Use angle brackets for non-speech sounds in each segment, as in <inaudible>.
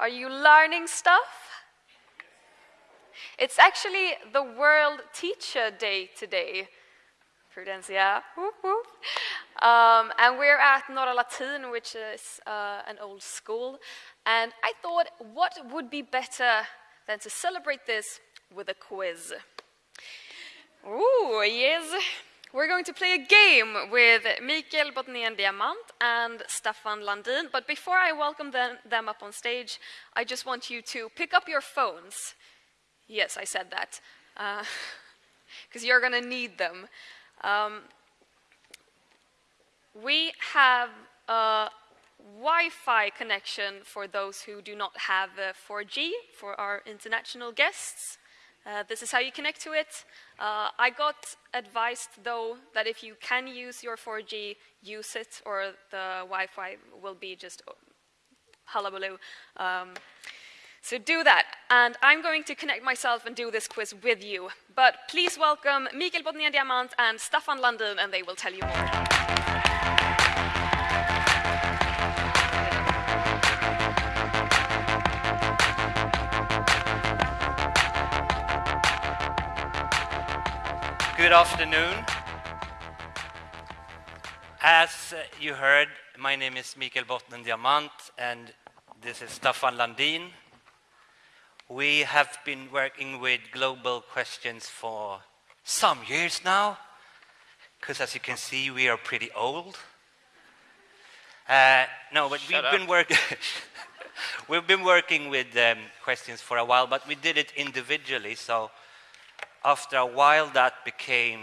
Are you learning stuff? It's actually the World Teacher Day today. Prudencia. Um, and we're at Norra Latin, which is uh, an old school. And I thought, what would be better than to celebrate this with a quiz? Ooh, yes. We're going to play a game with Mikael Botnén Diamant and Stefan Landin. But before I welcome them, them up on stage, I just want you to pick up your phones. Yes, I said that. Because uh, <laughs> you're going to need them. Um, we have a Wi-Fi connection for those who do not have 4G for our international guests. Uh, this is how you connect to it. Uh, I got advised, though, that if you can use your 4G, use it, or the Wi-Fi will be just hullabaloo. Um, so do that. And I'm going to connect myself and do this quiz with you. But please welcome Mikael Botnén Diamant and Staffan Landin, and they will tell you more. Good afternoon. As you heard, my name is Mikael Botnén Diamant, and this is Staffan Landin. We have been working with global questions for some years now, because as you can see, we are pretty old. Uh, no, but Shut we've been working. <laughs> we've been working with um, questions for a while, but we did it individually. So after a while, that became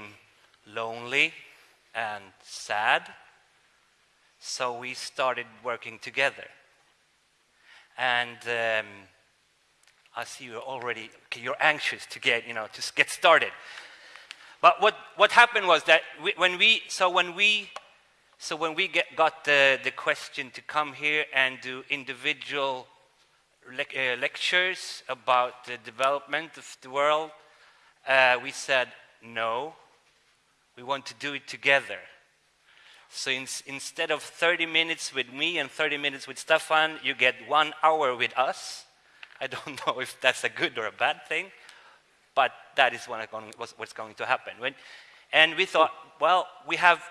lonely and sad. So we started working together. And um, I see you're already, okay, you're anxious to get, you know, to get started. But what, what happened was that we, when we, so when we, so when we get, got the, the question to come here and do individual le uh, lectures about the development of the world, uh, we said, no, we want to do it together. So in, instead of 30 minutes with me and 30 minutes with Stefan, you get one hour with us. I don't <laughs> know if that's a good or a bad thing, but that is what's going to happen. When, and we thought, well, we have,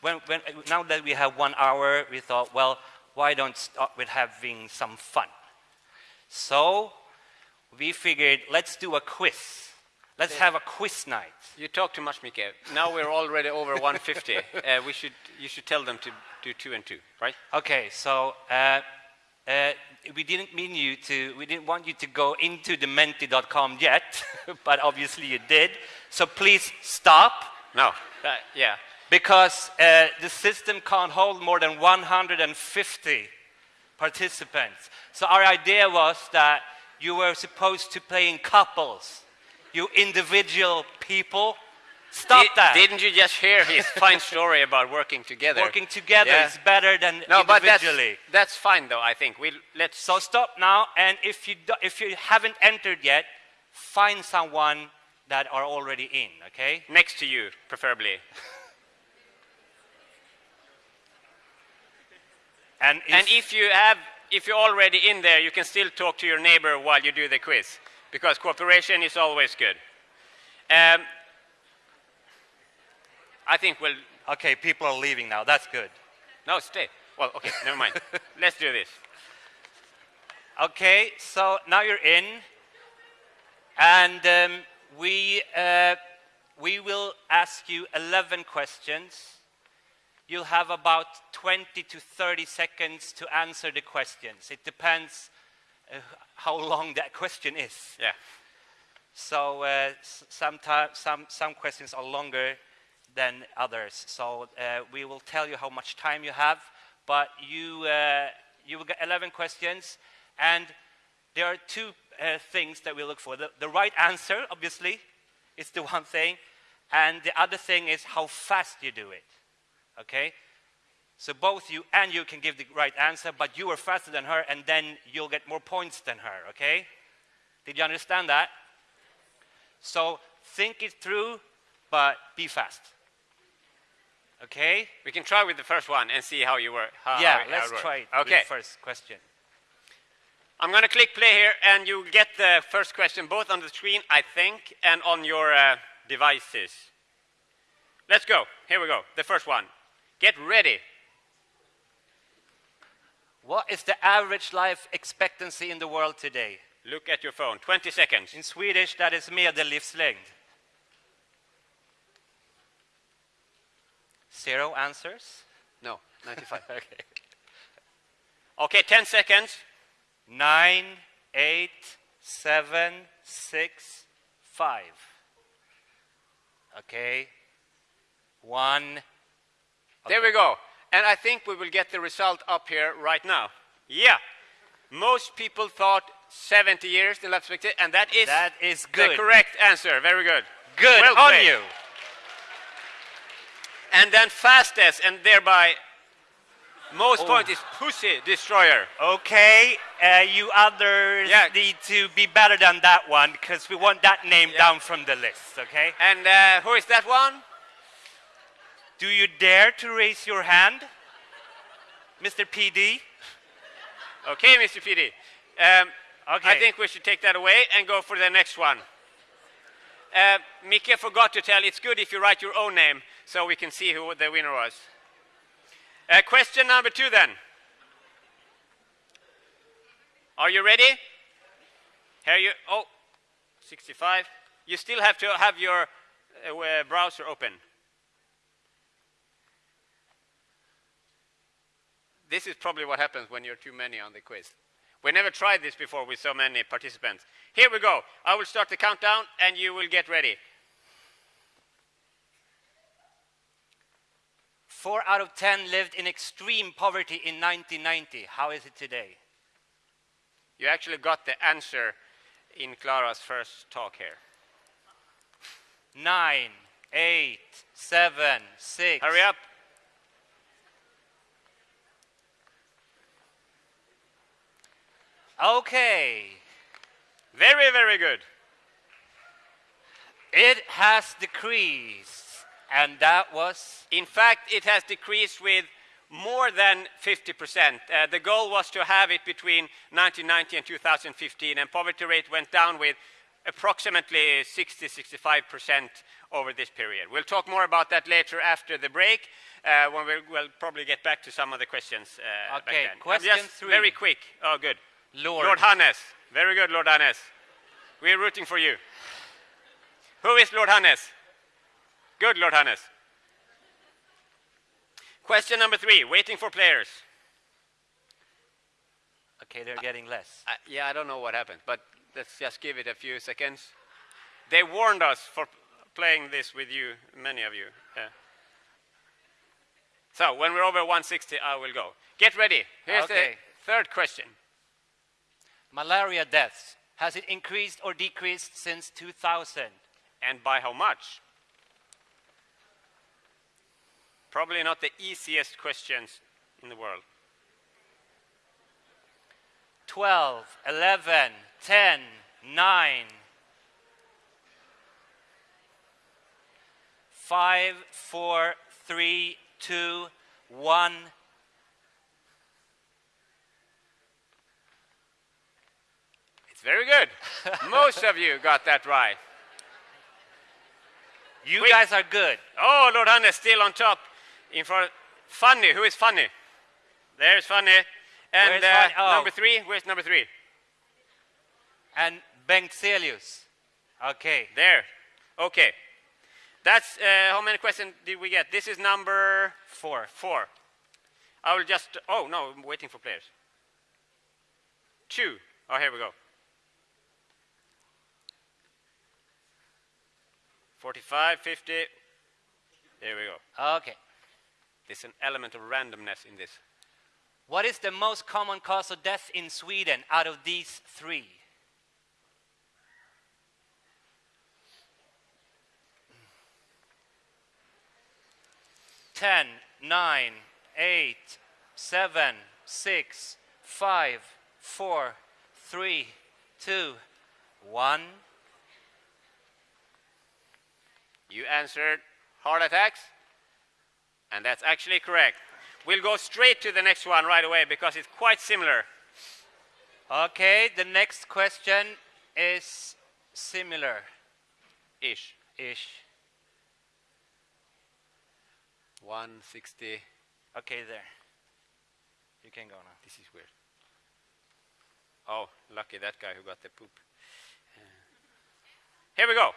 when, when, now that we have one hour, we thought, well, why don't start with having some fun? So we figured, let's do a quiz. Let's have a quiz night. You talk too much, Mikael. Now we're already over 150. <laughs> uh, we should, you should tell them to do two and two, right? Okay, so uh, uh, we didn't mean you to, we didn't want you to go into the menti.com yet, <laughs> but obviously you did. So please stop. No, uh, yeah. Because uh, the system can't hold more than 150 participants. So our idea was that you were supposed to play in couples you individual people. Stop Did, that. Didn't you just hear his <laughs> fine story about working together? Working together yeah. is better than no, individually. But that's, that's fine, though, I think. we let's so stop now, and if you, do, if you haven't entered yet, find someone that are already in, okay? Next to you, preferably. and, if, and if you have, if you're already in there, you can still talk to your neighbor while you do the quiz because cooperation is always good. Um, I think we'll... Okay, people are leaving now. That's good. No, stay. Well, okay, <laughs> never mind. Let's do this. Okay, so now you're in. And um, we, uh, we will ask you 11 questions. You'll have about 20 to 30 seconds to answer the questions. It depends uh, <laughs> how long that question is. Yeah. So uh, sometimes some some questions are longer than others. So uh, we will tell you how much time you have, but you uh, you will get 11 questions, and there are two uh, things that we look for. The, the right answer, obviously, is the <laughs> one thing, and the other thing is how fast you do it. Okay. So both you and you can give the right answer, but you are faster than her, and then you'll get more points than her, okay? Did you understand that? So think it through, but be fast. Okay? We can try with the first one and see how you work. How, yeah, how, let's try it okay. first question. I'm going to click play here, and you get the first question both on the screen, I think, and on your uh, devices. Let's go. Here we go. The first one. Get ready. What is the average life expectancy in the world today? Look at your phone. 20 seconds. In Swedish, that is medellivslängd. Zero answers? No, 95. <laughs> Okay. okay, 10 seconds. Nine, eight, seven, six, five. Okay. One. There we go. And I think we will get the result up here right now. Yeah. Most people thought 70 years in life expectancy, and that is That is the correct answer. Very good. Good Well on played. you. And then fastest, and thereby most Oh. point is Pussy Destroyer. Okay, uh, you others Yeah. need to be better than that one because we want that name Yeah. down from the list, okay? And uh, who is that one? Do you dare to raise your hand, Mr. PD? Okay, Mr. PD. Um, Okay. I think we should take that away and go for the next one. Uh, Mika forgot to tell, it's good if you write your own name so we can see who the winner was. Uh, question number two then. Are you ready? Here you, oh, 65. You still have to have your uh, browser open. This is probably what happens when you're too many on the quiz. We never tried this before with so many participants. Here we go. I will start the countdown and you will get ready. Four out of ten lived in extreme poverty in 1990. How is it today? You actually got the answer in Clara's first talk here. Nine, eight, seven, six. Hurry up. Okay. Very, very good. It has decreased, and that was In fact, it has decreased with more than 50%. Uh, the goal was to have it between 1990 and 2015, and poverty rate went down with approximately 60 65% over this period. We'll talk more about that later after the break. Uh, when we'll, we'll probably get back to some of the questions. Uh, back Okay, then. question three. Very quick. Oh, good. Lord. Lord Hannes. Very good, Lord Hannes. We're rooting for you. Who is Lord Hannes? Good, Lord Hannes. Question number three, waiting for players. Okay, they're getting less. Uh, yeah, I don't know what happened, but let's just give it a few seconds. They warned us for playing this with you, many of you. Yeah. So when we're over 160, I will go. Get ready. Here's Okay. the third question. Malaria deaths. Has it increased or decreased since 2000? And by how much? Probably not the easiest questions in the world. 12, 11, 10, 9, 5, 4, 3, 2, 1. Very good. <laughs> Most of you got that right. You Quick. guys are good. Oh, Lord Hannes still on top. In front. Funny. Who is funny? There's funny. And uh, Funny? Oh. number three. Where's number three? And Bengtzelius. Okay. There. Okay. That's uh, how many questions did we get? This is number Four. four. I will just. Oh no, I'm waiting for players. Two. Oh, here we go. 45, 50. There we go. Okay. There's an element of randomness in this. What is the most common cause of death in Sweden out of these three? Ten, nine, eight, seven, six, five, four, three, two, one. You answered heart attacks, and that's actually correct. We'll go straight to the next one right away because it's quite similar. Okay, the next question is similar Ish. ish. 160. Okay, there. You can go now. This is weird. Oh, lucky that guy who got the poop. Uh, Here we go.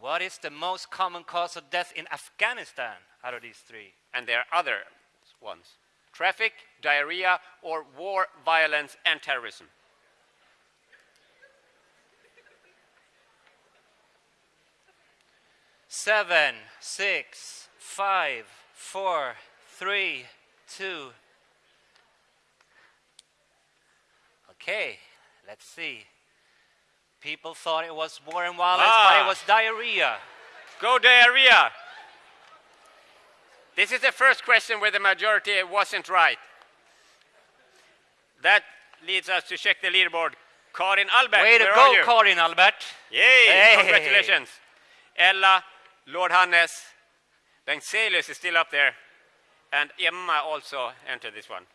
What is the most common cause of death in Afghanistan out of these three? And there are other ones traffic, diarrhea, or war, violence, and terrorism. Seven, six, five, four, three, two. Okay, let's see. People thought it was war and violence, but Ah. it was diarrhea. Go diarrhea. This is the first question where the majority wasn't right. That leads us to check the leaderboard. Karin Albert, Way to where go, are you? Karin Albert. Yay! Hey. Congratulations. Ella, Lord Hannes, Bengtselius is still up there, and Emma also entered this one.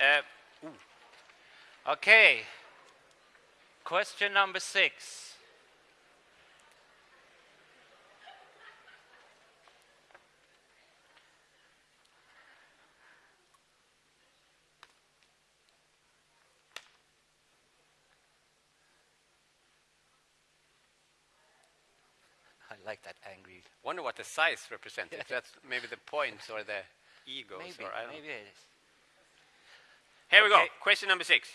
Uh, Okay. Question number six. I like that angry. wonder what the size represents. If <laughs> that's maybe the points or the egos, Maybe, or I don't maybe know. it is. Here we go. Question number six.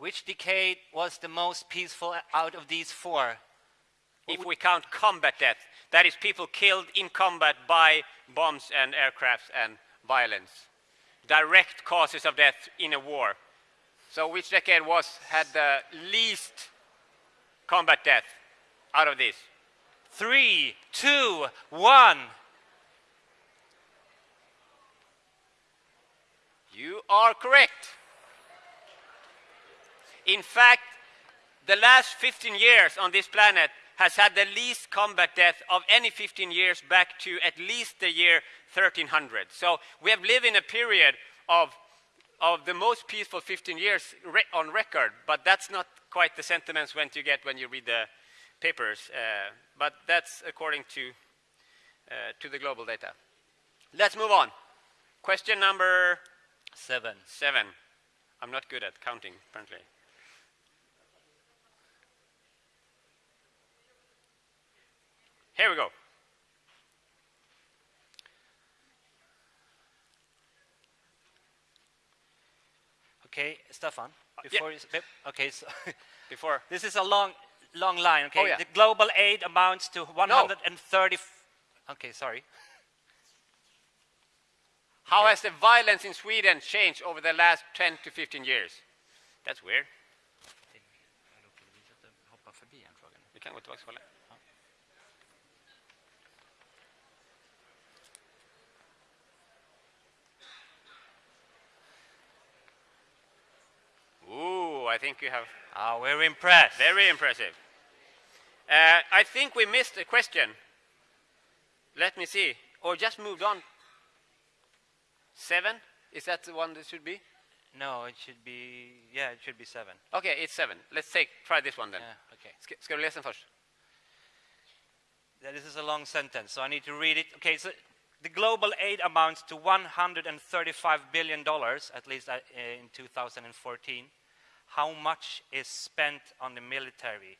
Which decade was the most peaceful out of these four? If we count combat death, that is people killed in combat by bombs and aircrafts and violence. Direct causes of death in a war. So which decade was had the least combat death out of this? Three, two, one. You are correct. In fact, the last 15 years on this planet has had the least combat death of any 15 years back to at least the year 1300. So we have lived in a period of, of the most peaceful 15 years re- on record, but that's not quite the sentiments when you get when you read the papers. Uh, but that's according to, uh, to the global data. Let's move on. Question number Seven. Seven. I'm not good at counting, apparently. Here we go. Okay, Stefan. Uh, yeah. Before you, okay, so <laughs> Before. this is a long, long line. Okay, Oh, yeah. the global aid amounts to 130. f- Okay, sorry. How has the violence in Sweden changed over the last 10 to 15 years? That's weird. Vi kan gå tillbaka och kolla. Ooh, I think you have Ah, we're impressed. Very impressive. Uh, I think we missed a question. Let me see. Or just moved on. Seven? Is that the one that should be? No, it should be. Yeah, it should be seven. Okay, it's seven. Let's take try this one then. Yeah, okay. Ska, ska du läsa den först? Yeah, This is a long sentence, so I need to read it. Okay, so the global aid amounts to 135 billion dollars, at least uh, in 2014. How much is spent on the military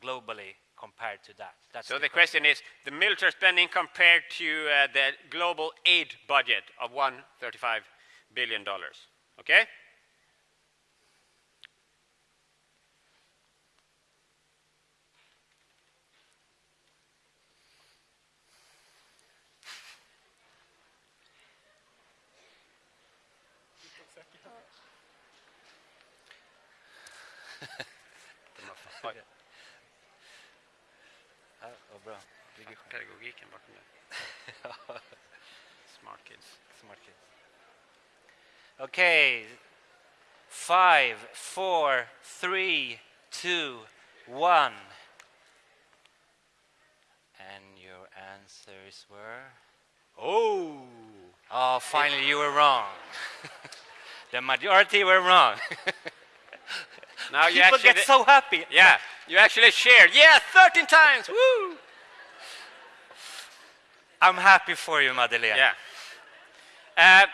globally compared to that? That's So the question is the military spending compared to uh, the global aid budget of 135 billion dollars. Okay? Oj, Ah, oh, bra. Ligger pedagogiken bakom det. <laughs> Smart kids. Smart kids. Okay. Five, four, three, two, one. And your answers were? Oh! Oh, finally you were wrong. <laughs> the majority were wrong. Now <laughs> you People actually get so happy. Yeah, you actually shared. Yeah, 13 times. Woo! I'm happy for you, Madeleine. Yeah. Uh,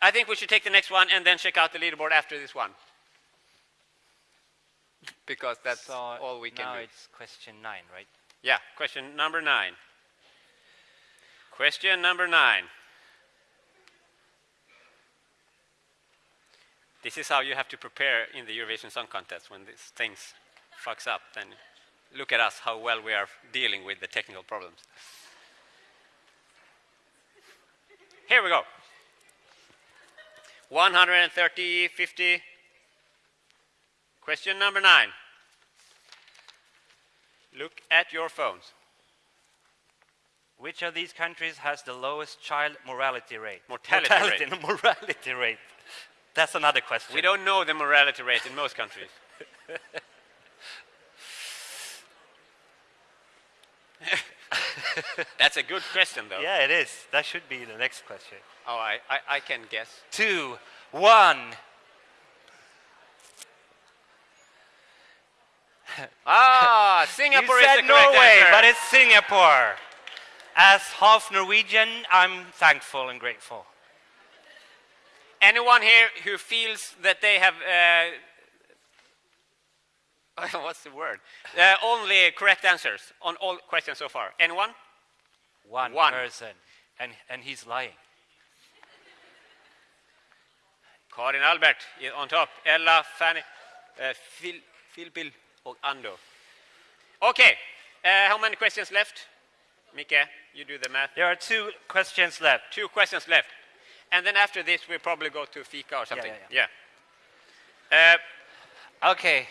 I think we should take the next one and then check out the leaderboard after this one. Because that's So all we can now do. it's question nine, right? Yeah, question number nine. Question number nine. This is how you have to prepare in the Eurovision Song Contest when these things fucks up. Then look at us, how well we are dealing with the technical problems. Here we go. 130, 50. Question number nine. Look at your phones. Which of these countries has the lowest child morality rate? Mortality mortality, no, morality rate. That's another question. We don't know the morality rate in most countries. <laughs> <laughs> <laughs> That's a good question, though. Yeah, it is. That should be the next question. Oh, I, I, I can guess. Two, one. <laughs> Ah, <laughs> Singapore you is said Norway, answer. but it's Singapore. As half Norwegian, I'm thankful and grateful. Anyone here who feels that they have, uh, what's the word? Uh, only correct answers on all questions so far. Anyone? One, One. person, and and he's lying. Karin Albert on top. Ella, Fanny, uh, Phil, Phil, Bill och Ando. Okay, uh, how many questions left? Mika, you do the math. There are two questions left. Two questions left. And then after this, we'll probably go to Fika or something. yeah, Yeah. Uh, Okay,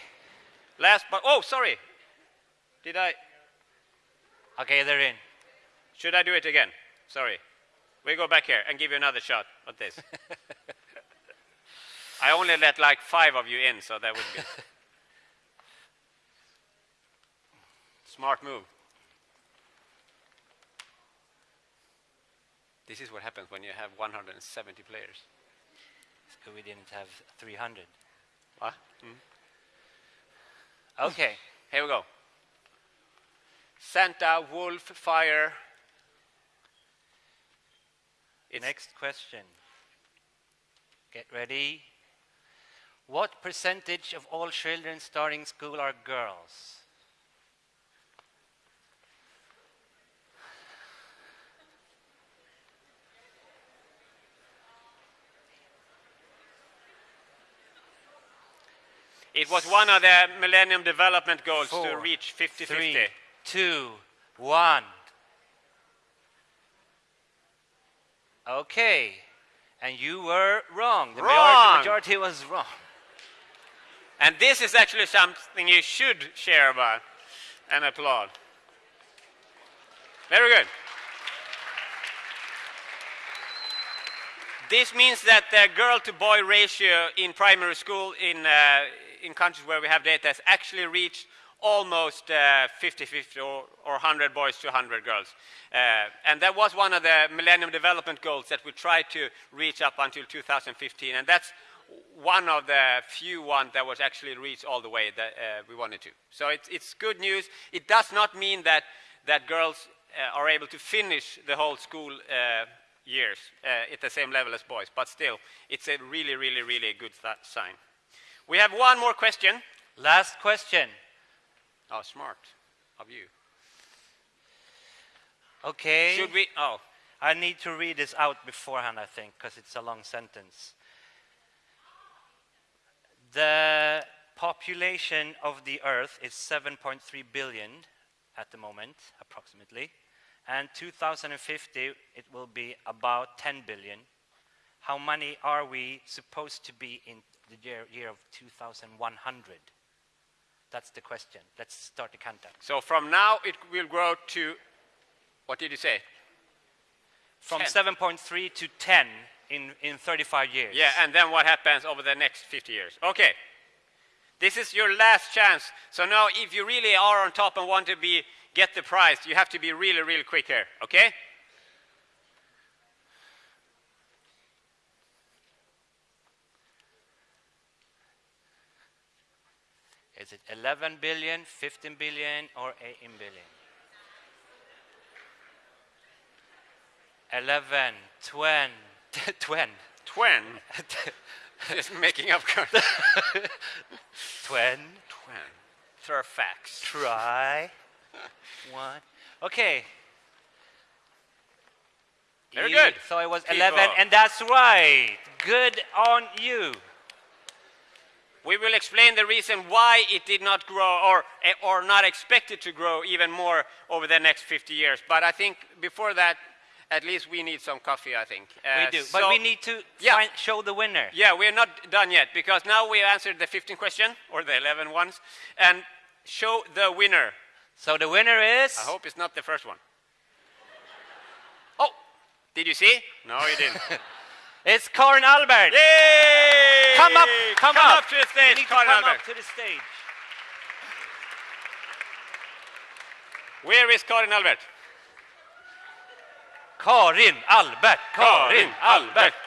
last but, oh, sorry. Did I, okay, they're in. Should I do it again? Sorry. We go back here and give you another shot at this. <laughs> I only let like five of you in, so that would be. <laughs> Smart move. This is what happens when you have 170 players. So we didn't have 300. What? Hmm? <laughs> Okay, Here we go. Santa, wolf, fire. Next question. Get ready. What percentage of all children starting school are girls? It was one of the Millennium Development Goals to reach 50 Three, 50. two, one. Okay, and you were wrong. The Wrong. majority, majority was wrong. And this is actually something you should share about and applaud. Very good. This means that the girl to boy ratio in primary school in, uh, in countries where we have data has actually reached almost 50 50 or, or 100 boys to 100 girls. Uh, and that was one of the Millennium Development Goals that we tried to reach up until 2015. And that's one of the few ones that was actually reached all the way that uh, we wanted to. So it's, it's good news. It does not mean that, that girls uh, are able to finish the whole school uh, years uh, at the same level as boys, but still, it's a really, really, really good sign. We have one more question. Last question. Oh, smart of you. Okay. Should we? Oh, I need to read this out beforehand, I think, because it's a long sentence. The population of the Earth is 7.3 billion at the moment, approximately. And 2050, it will be about 10 billion. How many are we supposed to be in the year, year of 2100? That's the question. Let's start the countdown. so from now it will grow to, what did you say? From 7.3 to 10 in, in 35 years. Yeah, and then what happens over the next 50 years? Okay. This is your last chance. So now, if you really are on top and want to be get the prize, you have to be really, really quick here. Okay? Is it 11 billion, 15 billion, or 18 billion? 11, 20, 20, Twen. <laughs> <laughs> Just making up. <laughs> Twen. 20, Throw facts. try, one. Okay. Very You- good. So it was Keep 11, and that's right. Good on you. We will explain the reason why it did not grow or, eh, or not expected to grow even more over the next 50 years. But I think before that, at least we need some coffee, I think. Uh, we do. But we need to Yeah. find, show the winner. Yeah, we're not done yet because now we answered the 15 question or the 11 ones and show the winner. So the winner is. I hope it's not the first one. Oh, did you see? No, you didn't. <laughs> It's Karin Albert. Yay! Come up, come, up. to the stage, to come Albert. up to the stage. Where is Karin Albert? Karin Albert. Karin Albert. <laughs>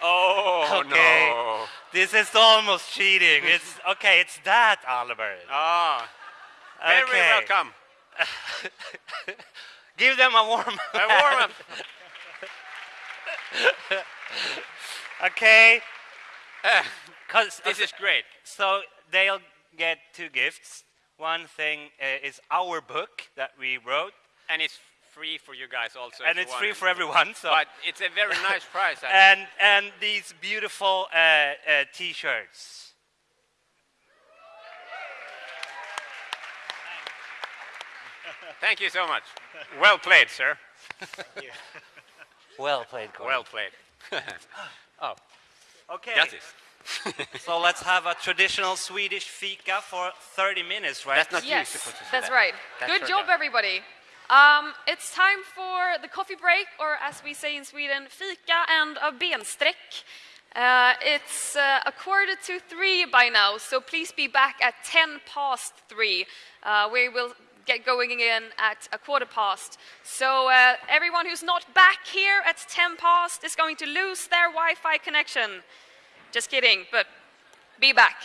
Oh Okay. no! This is almost cheating. It's okay. It's that Albert. Ah, very Okay. welcome. <laughs> Give them a warm up. A warm up. <laughs> okay. <coughs> 'Cause- this is great. so they'll get two gifts. One thing uh, is our book that we wrote, And it's free for you guys also. and it's free for everyone. So But it's a very nice price. <laughs> And and these beautiful uh, uh, T-shirts. Thank you so much. Well played, sir. <laughs> Well played, Karin. Well played. <laughs> oh, okay. got this. <laughs> So let's have a traditional Swedish fika for 30 minutes, right? That's not you Yes, supposed to say that's that. right. That's Good job, job. everybody. Um, it's time for the coffee break, or as we say in Sweden, fika and a bensträck. Uh, it's uh, a quarter to three by now, so please be back at 10 past three. Uh, we will get going again at a quarter past. So uh, everyone who's not back here at 10 past is going to lose their Wi-Fi connection. Just kidding, but be back.